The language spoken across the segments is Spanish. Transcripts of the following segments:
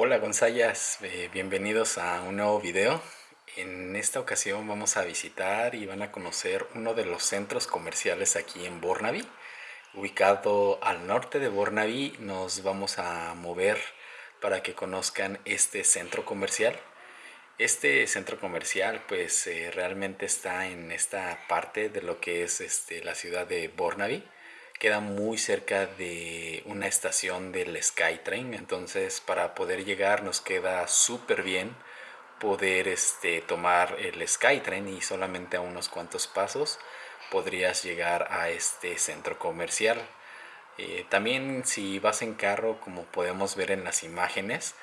Hola Gonzayas, eh, bienvenidos a un nuevo video. En esta ocasión vamos a visitar y van a conocer uno de los centros comerciales aquí en Burnaby. Ubicado al norte de Burnaby nos vamos a mover para que conozcan este centro comercial. Este centro comercial pues eh, realmente está en esta parte de lo que es este, la ciudad de Burnaby queda muy cerca de una estación del SkyTrain, entonces para poder llegar nos queda súper bien poder este, tomar el SkyTrain y solamente a unos cuantos pasos podrías llegar a este centro comercial. Eh, también si vas en carro, como podemos ver en las imágenes,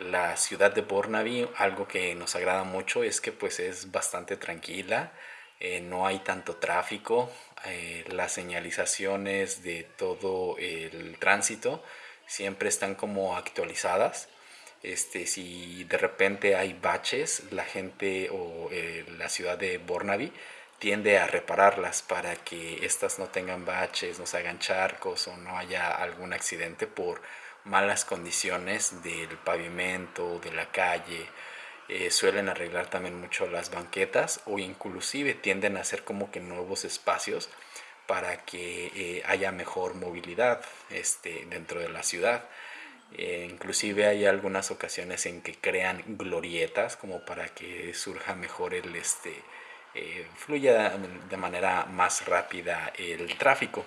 la ciudad de Burnaby, algo que nos agrada mucho es que pues es bastante tranquila, eh, no hay tanto tráfico, eh, las señalizaciones de todo el tránsito siempre están como actualizadas. Este, si de repente hay baches, la gente o eh, la ciudad de Burnaby tiende a repararlas para que estas no tengan baches, no se hagan charcos o no haya algún accidente por malas condiciones del pavimento, de la calle eh, suelen arreglar también mucho las banquetas o inclusive tienden a hacer como que nuevos espacios para que eh, haya mejor movilidad este, dentro de la ciudad. Eh, inclusive hay algunas ocasiones en que crean glorietas como para que surja mejor el este fluya de manera más rápida el tráfico.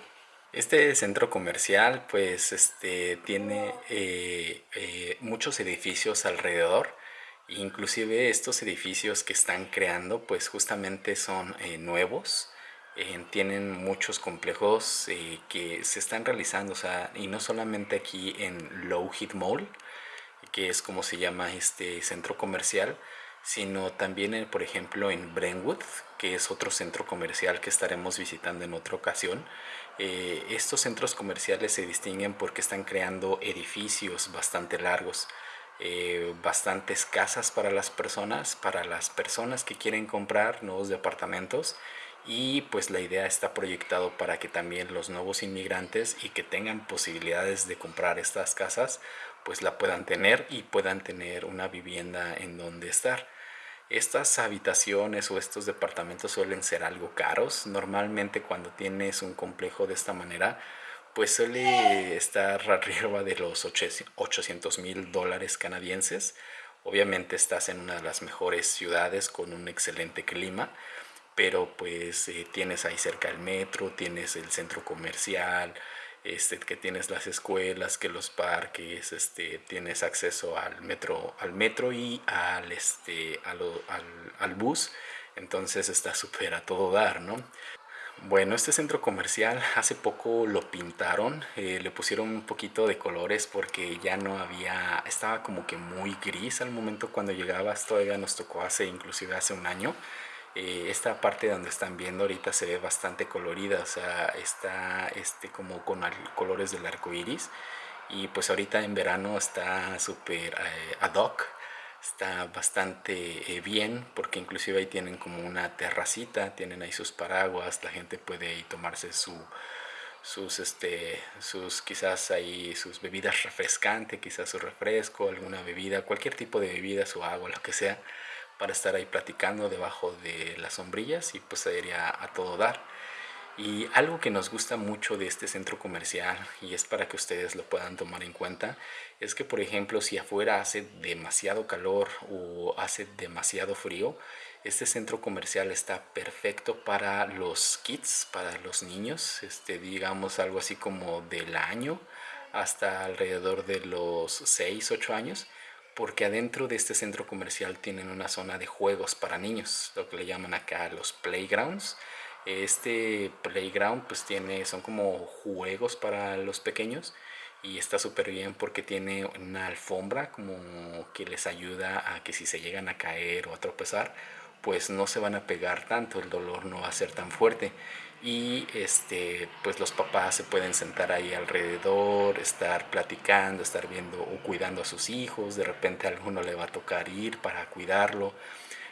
Este centro comercial pues este tiene muchos edificios alrededor Inclusive estos edificios que están creando pues justamente son eh, nuevos, eh, tienen muchos complejos eh, que se están realizando, o sea, y no solamente aquí en Low Heat Mall, que es como se llama este centro comercial, sino también, por ejemplo, en Brentwood, que es otro centro comercial que estaremos visitando en otra ocasión. estos centros comerciales se distinguen porque están creando edificios bastante largos. Eh, bastantes casas para las personas, para las personas que quieren comprar nuevos departamentos y pues la idea está proyectado para que también los nuevos inmigrantes y que tengan posibilidades de comprar estas casas pues la puedan tener y puedan tener una vivienda en donde estar. Estas habitaciones o estos departamentos suelen ser algo caros. Normalmente cuando tienes un complejo de esta manera pues suele estar arriba de los 800 mil dólares canadienses. Obviamente estás en una de las mejores ciudades con un excelente clima, pero pues eh, tienes ahí cerca el metro, tienes el centro comercial, este, que tienes las escuelas, que los parques, este, tienes acceso al metro, al metro y al, este, al, al bus, entonces está súper a todo dar, ¿no? Bueno, este centro comercial hace poco lo pintaron, eh, le pusieron un poquito de colores porque ya no había, estaba como que muy gris al momento cuando llegabas, todavía nos tocó hace, inclusive hace un año. Eh, esta parte donde están viendo ahorita se ve bastante colorida, o sea, está este, como con colores del arco iris y pues ahorita en verano está súper eh, ad hoc está bastante eh, bien porque inclusive ahí tienen como una terracita, tienen ahí sus paraguas, la gente puede ahí tomarse su, sus, este, sus quizás ahí sus bebidas refrescantes, quizás su refresco, alguna bebida, cualquier tipo de bebida, su agua, lo que sea, para estar ahí platicando debajo de las sombrillas y pues iría a todo dar. Y algo que nos gusta mucho de este centro comercial, y es para que ustedes lo puedan tomar en cuenta, es que por ejemplo si afuera hace demasiado calor o hace demasiado frío, este centro comercial está perfecto para los kids, para los niños, este, digamos algo así como del año hasta alrededor de los 6, 8 años, porque adentro de este centro comercial tienen una zona de juegos para niños, lo que le llaman acá los playgrounds, este playground pues tiene, son como juegos para los pequeños y está súper bien porque tiene una alfombra como que les ayuda a que si se llegan a caer o a tropezar pues no se van a pegar tanto, el dolor no va a ser tan fuerte. Y este pues los papás se pueden sentar ahí alrededor, estar platicando, estar viendo o cuidando a sus hijos, de repente a alguno le va a tocar ir para cuidarlo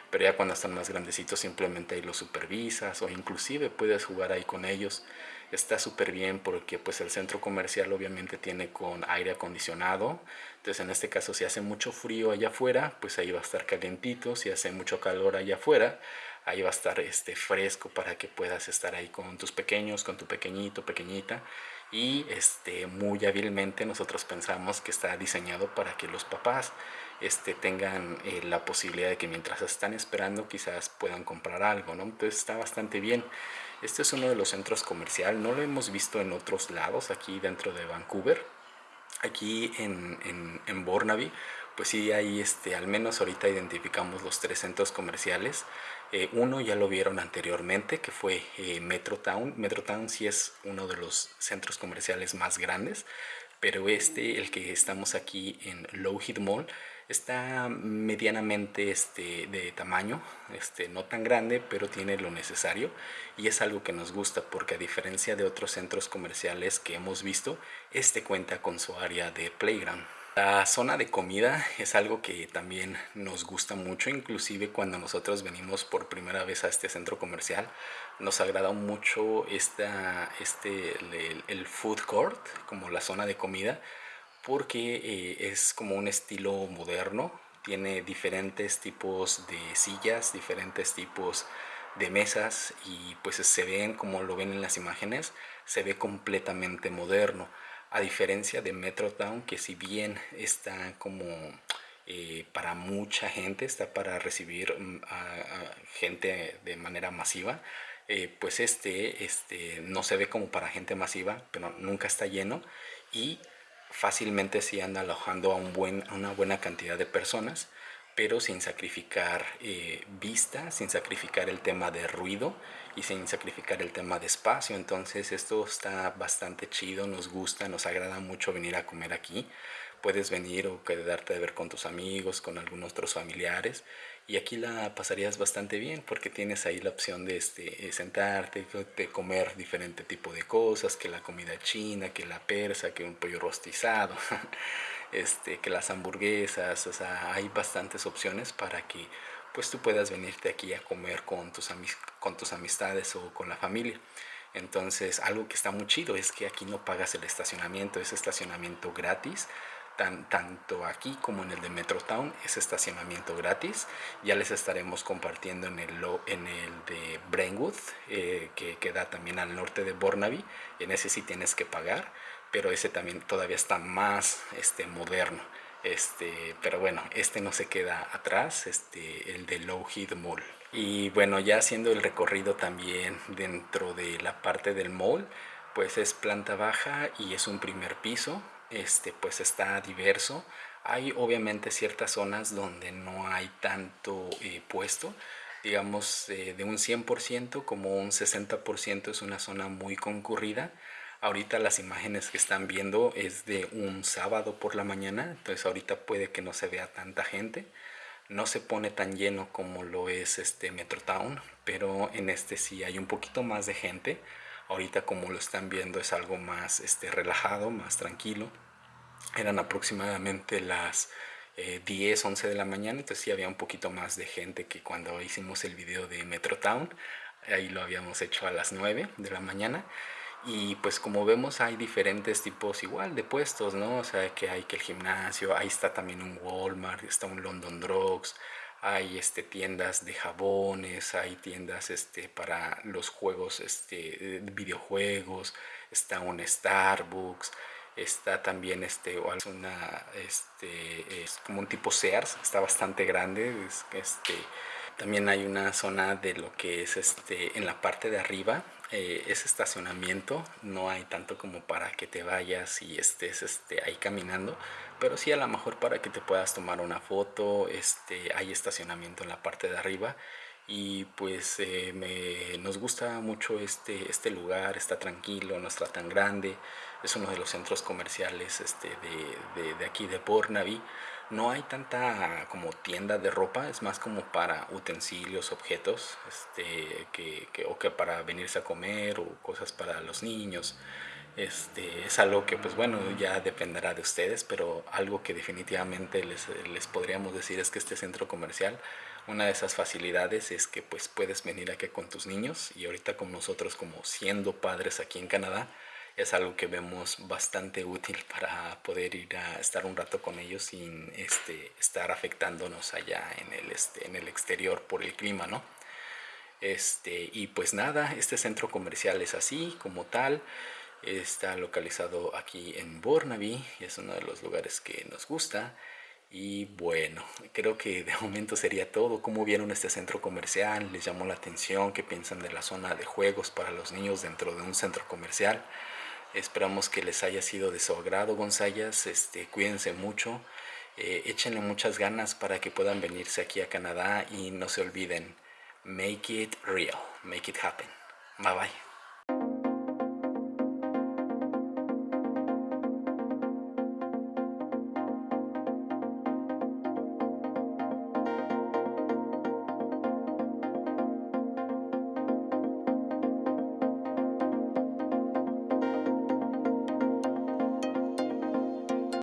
pero ya cuando están más grandecitos simplemente ahí los supervisas o inclusive puedes jugar ahí con ellos. está súper bien porque pues el centro comercial obviamente tiene con aire acondicionado. Entonces en este caso si hace mucho frío allá afuera pues ahí va a estar calientito. Si hace mucho calor allá afuera ahí va a estar este fresco para que puedas estar ahí con tus pequeños con tu pequeñito pequeñita. Y este muy hábilmente nosotros pensamos que está diseñado para que los papás este, tengan eh, la posibilidad de que mientras están esperando quizás puedan comprar algo, ¿no? Entonces está bastante bien. Este es uno de los centros comerciales, no lo hemos visto en otros lados, aquí dentro de Vancouver. Aquí en, en, en Burnaby, pues sí, ahí este, al menos ahorita identificamos los tres centros comerciales. Eh, uno ya lo vieron anteriormente, que fue eh, Metrotown. Metrotown sí es uno de los centros comerciales más grandes, pero este, el que estamos aquí en Lowhead Mall, está medianamente este, de tamaño, este, no tan grande, pero tiene lo necesario y es algo que nos gusta porque a diferencia de otros centros comerciales que hemos visto, este cuenta con su área de playground. La zona de comida es algo que también nos gusta mucho, inclusive cuando nosotros venimos por primera vez a este centro comercial, nos agrada mucho esta, este, el food court, como la zona de comida, porque eh, es como un estilo moderno, tiene diferentes tipos de sillas, diferentes tipos de mesas y pues se ven como lo ven en las imágenes, se ve completamente moderno. A diferencia de Metrotown, que si bien está como eh, para mucha gente, está para recibir mm, a, gente de manera masiva, eh, pues este, este no se ve como para gente masiva, pero nunca está lleno y fácilmente sí anda alojando a, un buen, una buena cantidad de personas, pero sin sacrificar eh, vista, sin sacrificar el tema de ruido y sin sacrificar el tema de espacio. Entonces esto está bastante chido, nos gusta, nos agrada mucho venir a comer aquí. Puedes venir o quedarte de ver con tus amigos, con algunos otros familiares y aquí la pasarías bastante bien porque tienes ahí la opción de este, sentarte, de comer diferente tipo de cosas, que la comida china, que la persa, que un pollo rostizado, este, que las hamburguesas, o sea, hay bastantes opciones para que pues tú puedas venirte aquí a comer con tus, con tus amistades o con la familia. Entonces, algo que está muy chido es que aquí no pagas el estacionamiento, es estacionamiento gratis tanto aquí como en el de Metrotown es estacionamiento gratis. Ya les estaremos compartiendo en el, en el de Brainwood, eh, que queda también al norte de Burnaby. En ese sí tienes que pagar, pero ese también todavía está más este, moderno. Este, pero bueno, este no se queda atrás, este, el de Lowhead Mall. Y bueno, ya haciendo el recorrido también dentro de la parte del mall, pues es planta baja y es un primer piso este, pues está diverso. Hay obviamente ciertas zonas donde no hay tanto eh, puesto, digamos eh, de un 100% como un 60% es una zona muy concurrida. Ahorita las imágenes que están viendo es de un sábado por la mañana, entonces ahorita puede que no se vea tanta gente. No se pone tan lleno como lo es este Metrotown, pero en este sí hay un poquito más de gente. Ahorita como lo están viendo es algo más este, relajado, más tranquilo. Eran aproximadamente las 10, eh, 11 de la mañana, entonces sí había un poquito más de gente que cuando hicimos el video de Metrotown. Ahí lo habíamos hecho a las 9 de la mañana. Y pues como vemos hay diferentes tipos igual de puestos, ¿no? O sea que hay que el gimnasio, ahí está también un Walmart, está un London Drugs, hay este, tiendas de jabones, hay tiendas este, para los juegos, este, videojuegos, está un Starbucks, está también este, una, este, es como un tipo Sears, está bastante grande, este, también hay una zona de lo que es este, en la parte de arriba, eh, es estacionamiento, no hay tanto como para que te vayas y estés este, ahí caminando, pero sí a lo mejor para que te puedas tomar una foto, este, hay estacionamiento en la parte de arriba y pues eh, me, nos gusta mucho este, este lugar, está tranquilo, no está tan grande, es uno de los centros comerciales este, de, de, de aquí de Burnaby no hay tanta como tienda de ropa, es más como para utensilios, objetos, este, que, que, o que para venirse a comer o cosas para los niños. Este, es algo que pues bueno ya dependerá de ustedes, pero algo que definitivamente les, les podríamos decir es que este centro comercial una de esas facilidades es que pues puedes venir aquí con tus niños y ahorita con nosotros como siendo padres aquí en Canadá es algo que vemos bastante útil para poder ir a estar un rato con ellos sin este, estar afectándonos allá en el, este, en el exterior por el clima, ¿no? Este, y pues nada, este centro comercial es así como tal, está localizado aquí en Burnaby, es uno de los lugares que nos gusta. Y bueno, creo que de momento sería todo. ¿Cómo vieron este centro comercial? ¿Les llamó la atención? ¿Qué piensan de la zona de juegos para los niños dentro de un centro comercial? Esperamos que les haya sido de su agrado, Gonzayas. Este, cuídense mucho. Eh, échenle muchas ganas para que puedan venirse aquí a Canadá y no se olviden, make it real, make it happen. Bye bye.